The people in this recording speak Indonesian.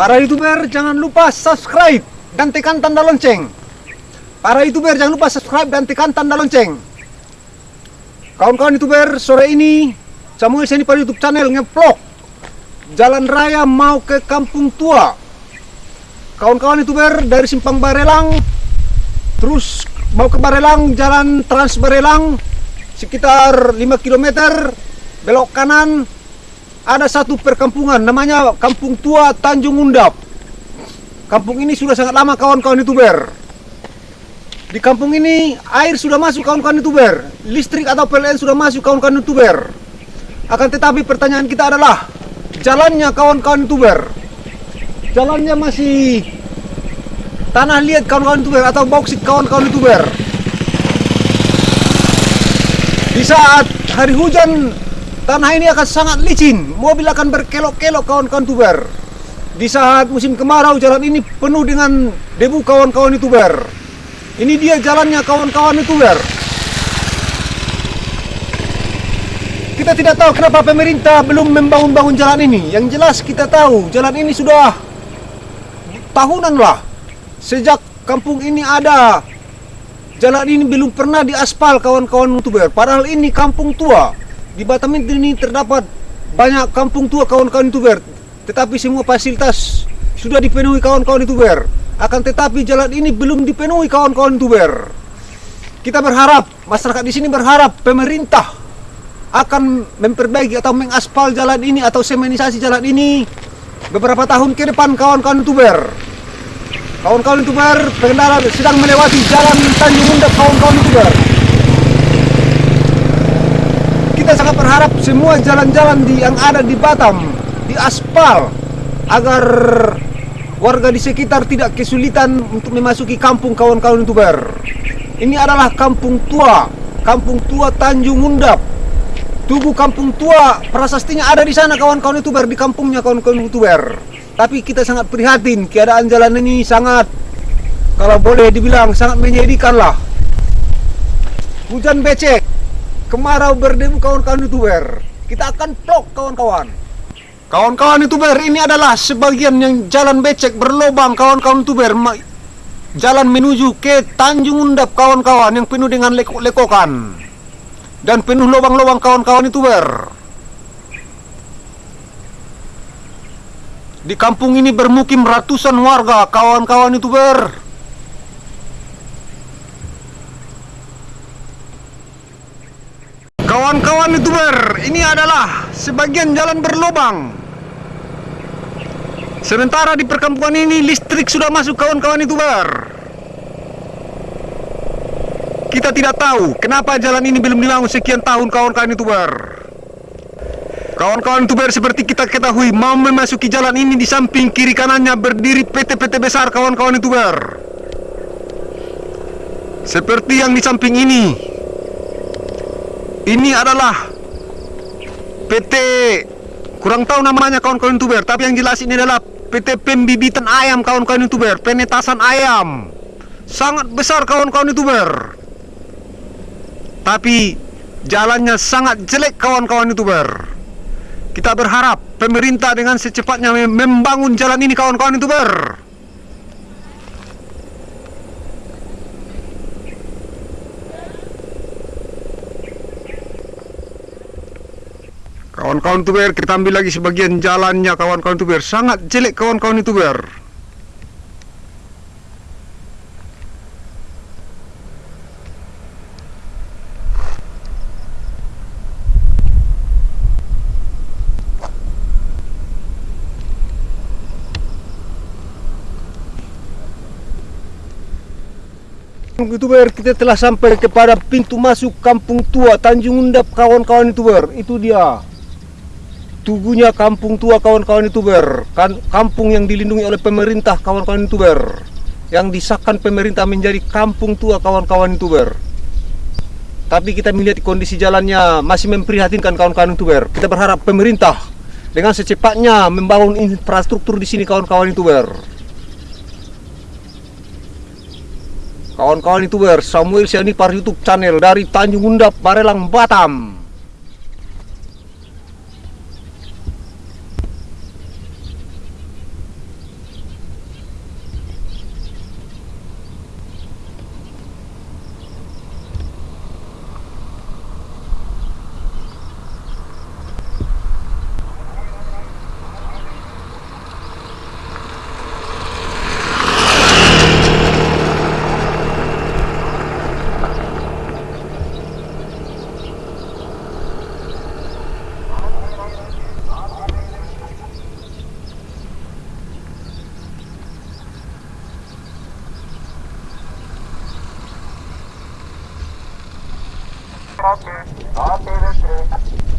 Para youtuber jangan lupa subscribe dan tekan tanda lonceng. Para youtuber jangan lupa subscribe dan tekan tanda lonceng. Kawan-kawan youtuber sore ini Samuel Seni pada YouTube channel ngevlog jalan raya mau ke Kampung Tua. Kawan-kawan youtuber dari Simpang Barelang terus mau ke Barelang jalan Trans Barelang sekitar 5 km belok kanan ada satu perkampungan namanya Kampung Tua Tanjung Undap. Kampung ini sudah sangat lama kawan-kawan youtuber. Di kampung ini air sudah masuk kawan-kawan youtuber, listrik atau PLN sudah masuk kawan-kawan youtuber. Akan tetapi pertanyaan kita adalah jalannya kawan-kawan youtuber. Jalannya masih tanah liat kawan-kawan youtuber atau bauksit kawan-kawan youtuber. Di saat hari hujan Tanah ini akan sangat licin, mobil akan berkelok-kelok kawan-kawan tuber. Di saat musim kemarau jalan ini penuh dengan debu kawan-kawan youtuber. Ini dia jalannya kawan-kawan youtuber. Kita tidak tahu kenapa pemerintah belum membangun-bangun jalan ini. Yang jelas kita tahu jalan ini sudah tahunan lah. Sejak kampung ini ada, jalan ini belum pernah diaspal kawan-kawan youtuber. Padahal ini kampung tua di Batam ini terdapat banyak kampung tua kawan-kawan youtuber tetapi semua fasilitas sudah dipenuhi kawan-kawan youtuber akan tetapi jalan ini belum dipenuhi kawan-kawan youtuber kita berharap masyarakat di sini berharap pemerintah akan memperbaiki atau mengaspal jalan ini atau semenisasi jalan ini beberapa tahun ke depan kawan-kawan youtuber kawan-kawan youtuber pengendara sedang melewati jalan Tanjung Undap kawan-kawan youtuber kita sangat berharap semua jalan-jalan yang ada di Batam di aspal agar warga di sekitar tidak kesulitan untuk memasuki kampung kawan-kawan youtuber. Ini adalah kampung tua, kampung tua Tanjung Undap. Tugu kampung tua prasastinya ada di sana kawan-kawan youtuber di kampungnya kawan-kawan youtuber. Tapi kita sangat prihatin keadaan jalan ini sangat kalau boleh dibilang sangat menyedihkan lah. Hujan becek, kemarau berdebu kawan-kawan youtuber. Kita akan vlog kawan-kawan. Kawan-kawan youtuber ini adalah sebagian yang jalan becek berlobang kawan-kawan youtuber jalan menuju ke Tanjung Undap kawan-kawan yang penuh dengan lekok-lekokan dan penuh lubang-lubang kawan-kawan youtuber. Di kampung ini bermukim ratusan warga kawan-kawan youtuber Kawan-kawan youtuber, ini adalah sebagian jalan berlubang. Sementara di perkampungan ini listrik sudah masuk kawan-kawan youtuber. Kita tidak tahu kenapa jalan ini belum dibangun sekian tahun kawan-kawan youtuber. Kawan-kawan youtuber seperti kita ketahui mau memasuki jalan ini di samping kiri kanannya berdiri PT-PT besar kawan-kawan youtuber. Seperti yang di samping ini ini adalah PT kurang tahu namanya kawan-kawan youtuber tapi yang jelas ini adalah PT pembibitan ayam kawan-kawan youtuber penetasan ayam. Sangat besar kawan-kawan youtuber. Tapi jalannya sangat jelek kawan-kawan youtuber. Kita berharap pemerintah dengan secepatnya membangun jalan ini kawan-kawan youtuber Kawan-kawan youtuber, kita ambil lagi sebagian jalannya kawan-kawan youtuber. Sangat jelek kawan-kawan youtuber. youtuber kita telah sampai kepada pintu masuk kampung tua Tanjung Undap kawan-kawan youtuber itu dia Tugunya kampung tua kawan-kawan youtuber kan, Kampung yang dilindungi oleh pemerintah kawan-kawan youtuber Yang disahkan pemerintah menjadi kampung tua kawan-kawan youtuber Tapi kita melihat kondisi jalannya masih memprihatinkan kawan-kawan youtuber Kita berharap pemerintah dengan secepatnya membangun infrastruktur di sini kawan-kawan youtuber Kawan-kawan youtuber Samuel Sianipar YouTube channel dari Tanjung Undap, Barelang, Batam ATV3.